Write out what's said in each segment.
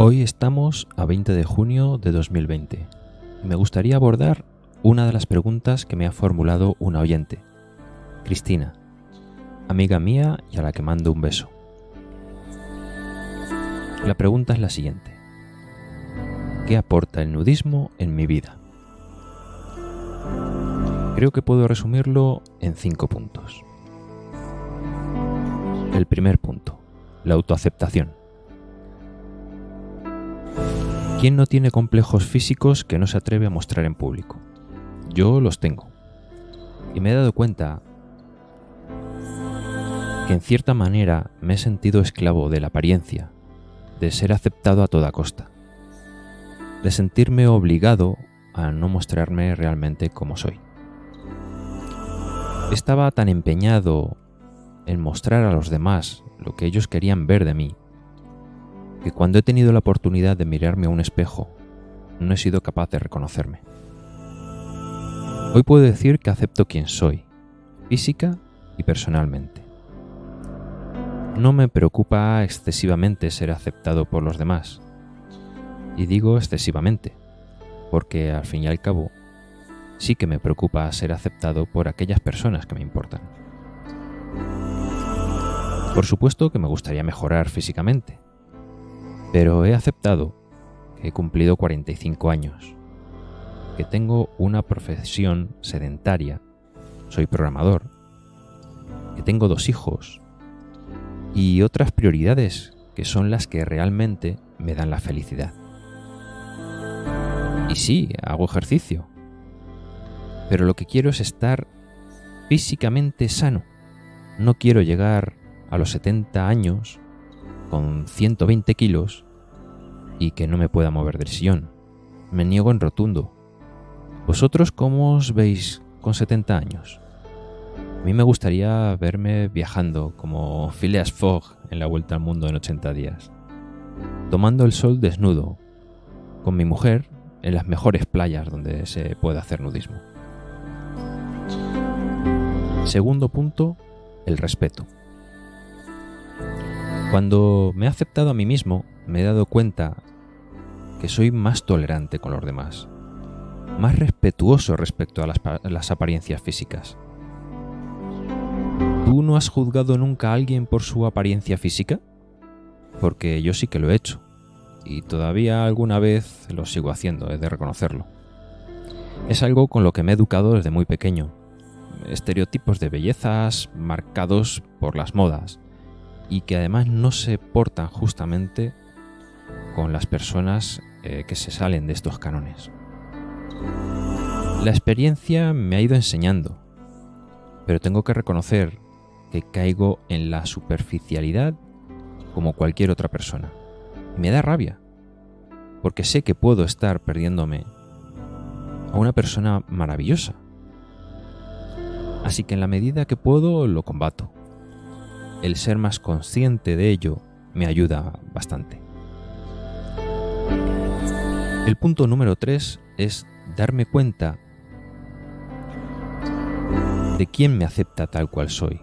Hoy estamos a 20 de junio de 2020 y me gustaría abordar una de las preguntas que me ha formulado una oyente, Cristina, amiga mía y a la que mando un beso. La pregunta es la siguiente. ¿Qué aporta el nudismo en mi vida? Creo que puedo resumirlo en cinco puntos. El primer punto, la autoaceptación. ¿Quién no tiene complejos físicos que no se atreve a mostrar en público? Yo los tengo. Y me he dado cuenta que en cierta manera me he sentido esclavo de la apariencia, de ser aceptado a toda costa, de sentirme obligado a no mostrarme realmente como soy. Estaba tan empeñado en mostrar a los demás lo que ellos querían ver de mí, que cuando he tenido la oportunidad de mirarme a un espejo, no he sido capaz de reconocerme. Hoy puedo decir que acepto quien soy, física y personalmente. No me preocupa excesivamente ser aceptado por los demás. Y digo excesivamente, porque al fin y al cabo sí que me preocupa ser aceptado por aquellas personas que me importan. Por supuesto que me gustaría mejorar físicamente, pero he aceptado. Que he cumplido 45 años, que tengo una profesión sedentaria, soy programador, que tengo dos hijos. Y otras prioridades que son las que realmente me dan la felicidad. Y sí, hago ejercicio, pero lo que quiero es estar físicamente sano. No quiero llegar a los 70 años con 120 kilos y que no me pueda mover del sillón. Me niego en rotundo. ¿Vosotros cómo os veis con 70 años? A mí me gustaría verme viajando como Phileas Fogg en la Vuelta al Mundo en 80 días, tomando el sol desnudo, con mi mujer en las mejores playas donde se puede hacer nudismo. Segundo punto, el respeto. Cuando me he aceptado a mí mismo, me he dado cuenta que soy más tolerante con los demás, más respetuoso respecto a las, apariencias físicas. ¿Tú no has juzgado nunca a alguien por su apariencia física? Porque yo sí que lo he hecho, y todavía alguna vez lo sigo haciendo, he de reconocerlo. Es algo con lo que me he educado desde muy pequeño, estereotipos de bellezas marcados por las modas y que además no se portan justamente con las personas eh, que se salen de estos cánones. La experiencia me ha ido enseñando, pero tengo que reconocer que caigo en la superficialidad como cualquier otra persona. me da rabia, porque sé que puedo estar perdiéndome a una persona maravillosa, Así que en la medida que puedo lo combato. El ser más consciente de ello me ayuda bastante. El punto número 3 es darme cuenta de quién me acepta tal cual soy.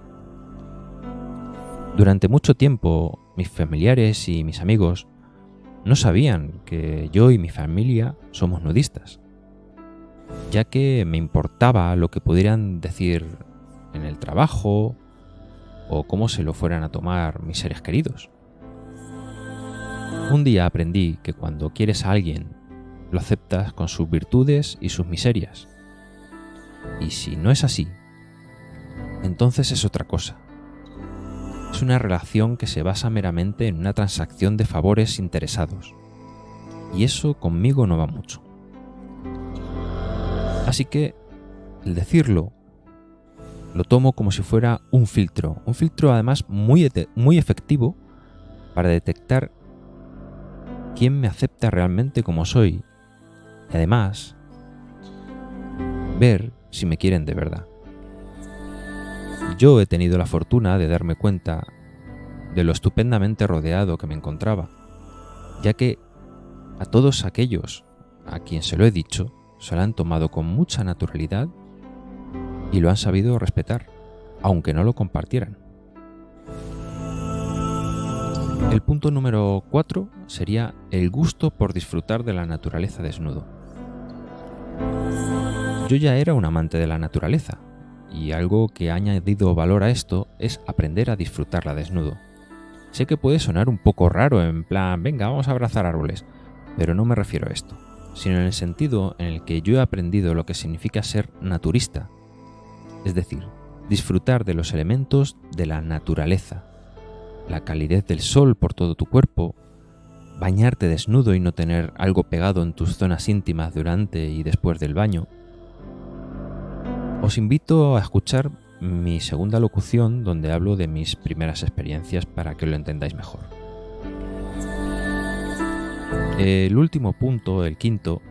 Durante mucho tiempo mis familiares y mis amigos no sabían que yo y mi familia somos nudistas ya que me importaba lo que pudieran decir en el trabajo o cómo se lo fueran a tomar mis seres queridos. Un día aprendí que cuando quieres a alguien, lo aceptas con sus virtudes y sus miserias. Y si no es así, entonces es otra cosa. Es una relación que se basa meramente en una transacción de favores interesados. Y eso conmigo no va mucho. Así que el decirlo lo tomo como si fuera un filtro, un filtro además muy, muy efectivo para detectar quién me acepta realmente como soy y además ver si me quieren de verdad. Yo he tenido la fortuna de darme cuenta de lo estupendamente rodeado que me encontraba, ya que a todos aquellos a quien se lo he dicho, se lo han tomado con mucha naturalidad y lo han sabido respetar, aunque no lo compartieran. El punto número 4 sería el gusto por disfrutar de la naturaleza desnudo. Yo ya era un amante de la naturaleza, y algo que ha añadido valor a esto es aprender a disfrutarla desnudo. Sé que puede sonar un poco raro en plan, venga, vamos a abrazar árboles, pero no me refiero a esto, sino en el sentido en el que yo he aprendido lo que significa ser naturista, es decir, disfrutar de los elementos de la naturaleza, la calidez del sol por todo tu cuerpo, bañarte desnudo y no tener algo pegado en tus zonas íntimas durante y después del baño, os invito a escuchar mi segunda locución donde hablo de mis primeras experiencias para que lo entendáis mejor. El último punto, el quinto,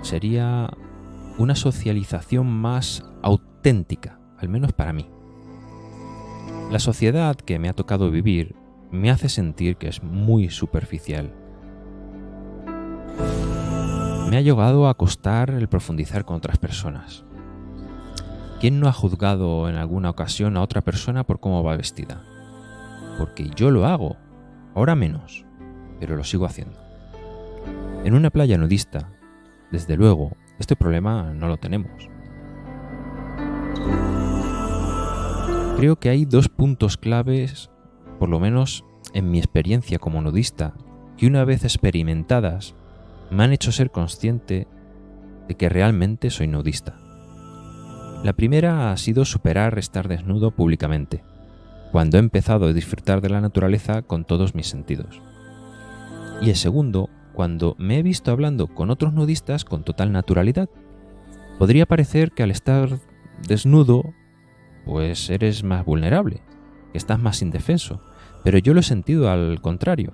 sería una socialización más auténtica, al menos para mí. La sociedad que me ha tocado vivir me hace sentir que es muy superficial. Me ha llegado a costar el profundizar con otras personas. ¿Quién no ha juzgado en alguna ocasión a otra persona por cómo va vestida? Porque yo lo hago, ahora menos, pero lo sigo haciendo. En una playa nudista, desde luego, este problema no lo tenemos. Creo que hay dos puntos claves, por lo menos en mi experiencia como nudista, que una vez experimentadas me han hecho ser consciente de que realmente soy nudista. La primera ha sido superar estar desnudo públicamente, cuando he empezado a disfrutar de la naturaleza con todos mis sentidos. Y el segundo, cuando me he visto hablando con otros nudistas con total naturalidad. Podría parecer que al estar desnudo, pues eres más vulnerable, que estás más indefenso, pero yo lo he sentido al contrario.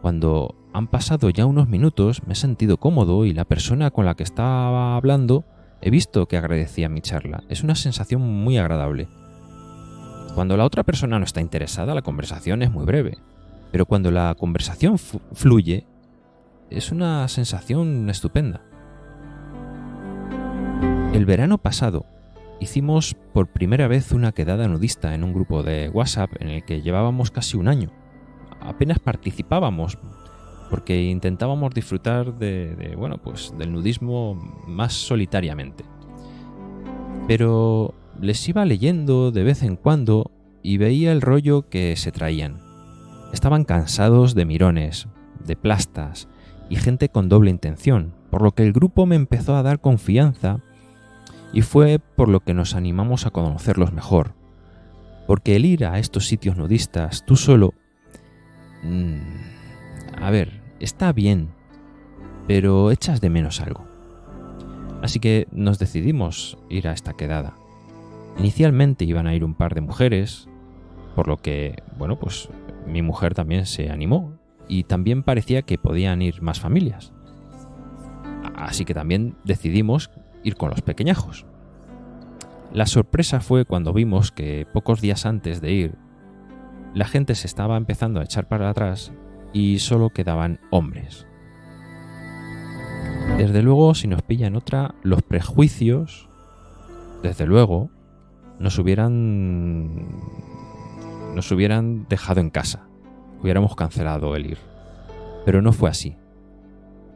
Cuando han pasado ya unos minutos me he sentido cómodo y la persona con la que estaba hablando He visto que agradecía mi charla. Es una sensación muy agradable. Cuando la otra persona no está interesada, la conversación es muy breve. Pero cuando la conversación fluye, es una sensación estupenda. El verano pasado hicimos por primera vez una quedada nudista en un grupo de WhatsApp en el que llevábamos casi un año. Apenas participábamos, porque intentábamos disfrutar de, bueno, pues del nudismo más solitariamente. Pero les iba leyendo de vez en cuando y veía el rollo que se traían. Estaban cansados de mirones, de plastas y gente con doble intención, por lo que el grupo me empezó a dar confianza y fue por lo que nos animamos a conocerlos mejor. Porque el ir a estos sitios nudistas tú solo... Mm, a ver, está bien, pero echas de menos algo. Así que nos decidimos ir a esta quedada. Inicialmente iban a ir un par de mujeres, por lo que, bueno, pues mi mujer también se animó y también parecía que podían ir más familias. Así que también decidimos ir con los pequeñajos. La sorpresa fue cuando vimos que pocos días antes de ir, la gente se estaba empezando a echar para atrás y solo quedaban hombres. Desde luego, si nos pillan otra, los prejuicios, desde luego, nos hubieran nos hubieran dejado en casa. Hubiéramos cancelado el ir. Pero no fue así.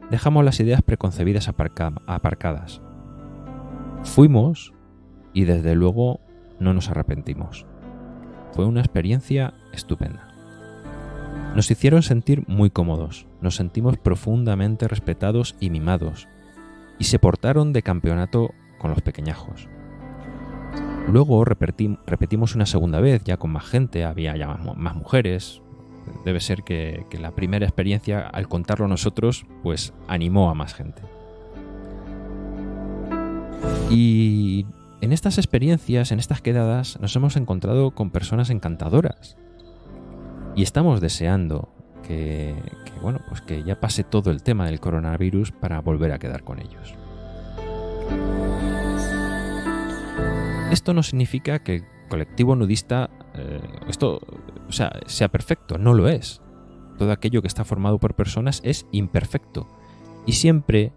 Dejamos las ideas preconcebidas aparcadas. Fuimos y desde luego no nos arrepentimos. Fue una experiencia estupenda. Nos hicieron sentir muy cómodos, nos sentimos profundamente respetados y mimados, y se portaron de campeonato con los pequeñajos. Luego repetimos una segunda vez, ya con más gente, había ya más, mujeres. Debe ser que, que la primera experiencia, al contarlo nosotros, pues animó a más gente. Y en estas experiencias, en estas quedadas, nos hemos encontrado con personas encantadoras, y estamos deseando que, bueno, pues que ya pase todo el tema del coronavirus para volver a quedar con ellos. Esto no significa que el colectivo nudista eh, esto, o sea, sea perfecto, no lo es. Todo aquello que está formado por personas es imperfecto. Y siempre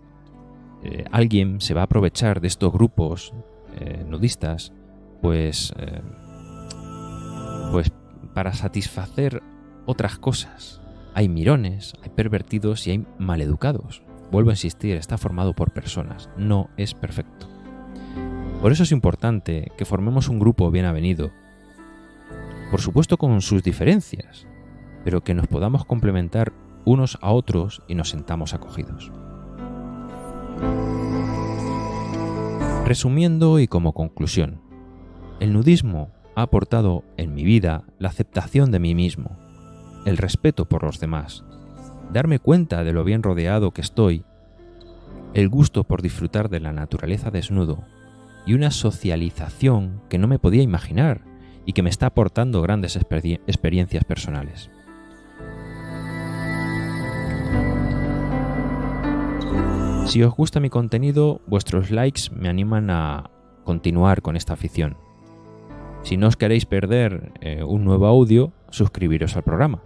eh, alguien se va a aprovechar de estos grupos eh, nudistas, pues, pues para satisfacer otras cosas. Hay mirones, hay pervertidos y hay maleducados. Vuelvo a insistir, está formado por personas, no es perfecto. Por eso es importante que formemos un grupo bien avenido. Por supuesto con sus diferencias, pero que nos podamos complementar unos a otros y nos sentamos acogidos. Resumiendo y como conclusión, el nudismo ha aportado en mi vida la aceptación de mí mismo, el respeto por los demás, darme cuenta de lo bien rodeado que estoy, el gusto por disfrutar de la naturaleza desnudo y una socialización que no me podía imaginar y que me está aportando grandes experiencias personales. Si os gusta mi contenido, vuestros likes me animan a continuar con esta afición. Si no os queréis perder eh, un nuevo audio, suscribiros al programa.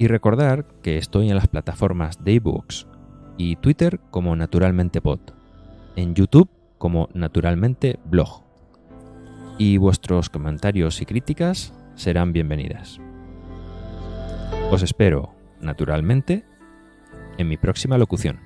Y recordar que estoy en las plataformas de y Twitter como Naturalmente Pod, en YouTube como Naturalmente Blog. Y vuestros comentarios y críticas serán bienvenidas. Os espero, naturalmente, en mi próxima locución.